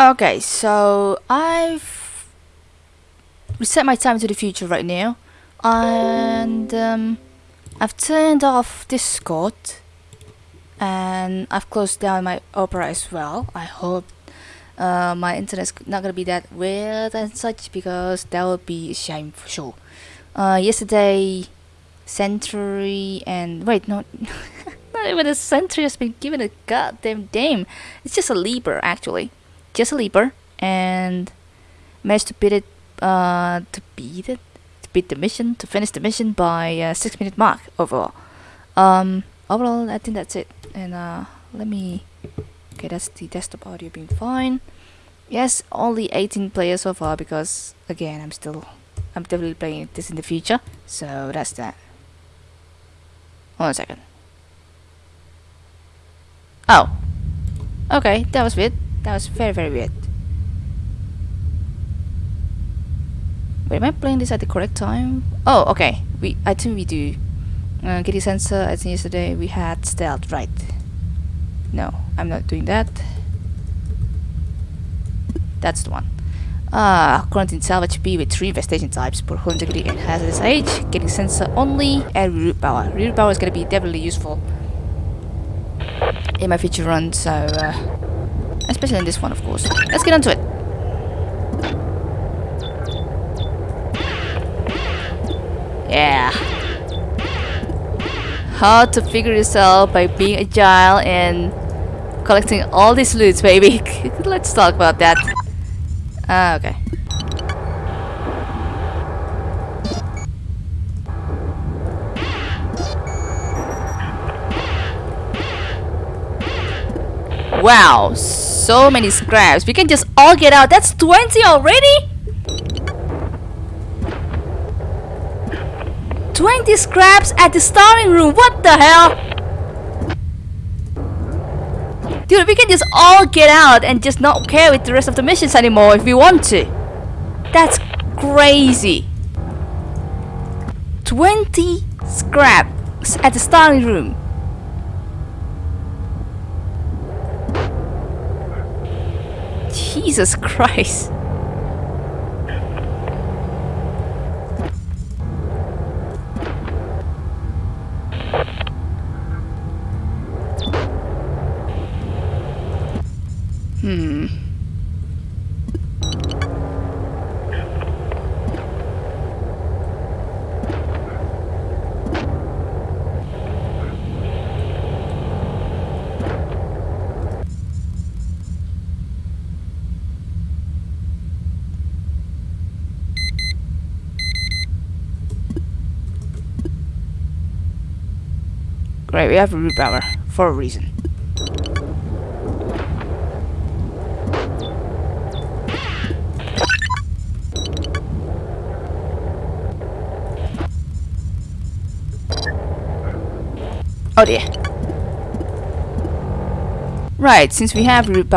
Okay, so I've reset my time to the future right now, and um, I've turned off Discord, and I've closed down my Opera as well. I hope uh, my internet's not gonna be that weird and such because that would be a shame for sure. Uh, yesterday, Century and wait, no, not even a Century has been given a goddamn name. It's just a Leaper actually just a leaper and managed to beat it uh, to beat it to beat the mission to finish the mission by uh, six minute mark overall. Um overall I think that's it. And uh, let me okay that's the desktop audio being fine. Yes only 18 players so far because again I'm still I'm definitely playing this in the future. So that's that. Hold on a second. Oh. Okay that was weird that was very, very weird. Wait, am I playing this at the correct time? Oh, okay. We, I think we do. Uh, Kitty sensor, I think yesterday we had stealth, right? No, I'm not doing that. That's the one. Ah, quarantine salvage B with three infestation types, poor hull integrity and hazardous age, getting sensor only, and root power. Root power is gonna be definitely useful in my future run, so uh, Especially in this one, of course. Let's get onto it. Yeah. How to figure yourself by being agile and collecting all these loots, baby. Let's talk about that. Uh, okay. Wow, so many scraps. We can just all get out. That's 20 already? 20 scraps at the starting room. What the hell? Dude, we can just all get out and just not care with the rest of the missions anymore if we want to. That's crazy. 20 scraps at the starting room. Jesus Christ. Hmm. Right, we have a root power for a reason. Oh dear. Right, since we have root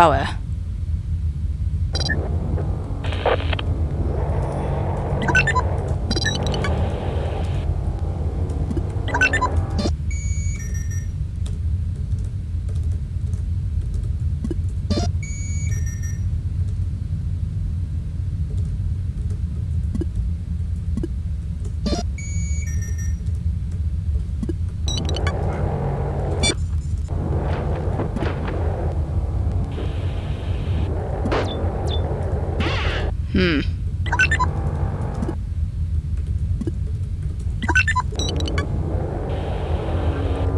Hmm.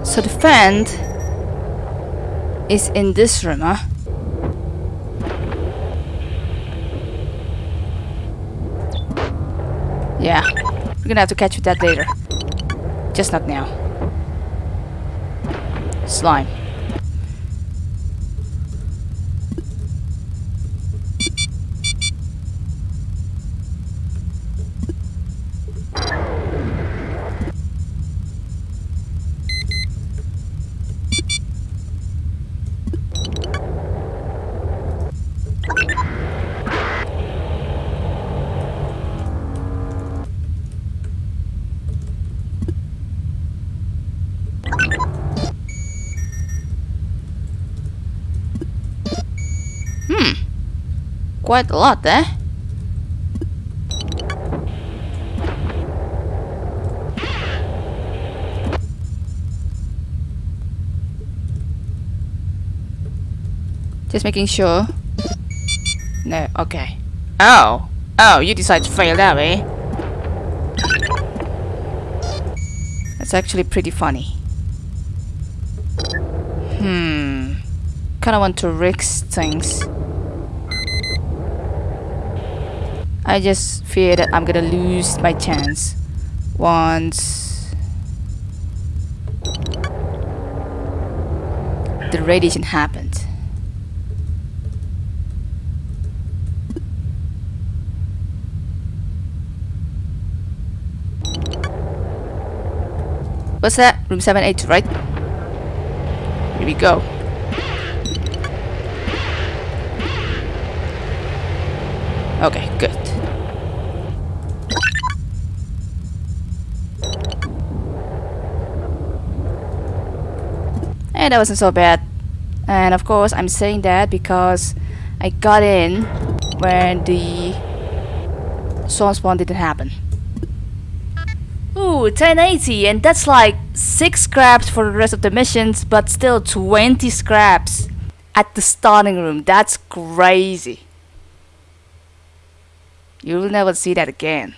So the friend is in this room, huh? Yeah, we're gonna have to catch with that later. Just not now. Slime. Quite a lot eh? Just making sure. No, okay. Oh, oh, you decide to fail that way. That's actually pretty funny. Hmm. Kinda want to risk things. I just fear that I'm gonna lose my chance once the radiation happened. What's that? Room 782, right? Here we go. Okay, good. And that wasn't so bad. And of course, I'm saying that because I got in when the spawn spawn didn't happen. Ooh, 1080, and that's like 6 scraps for the rest of the missions, but still 20 scraps at the starting room. That's crazy. You'll never see that again.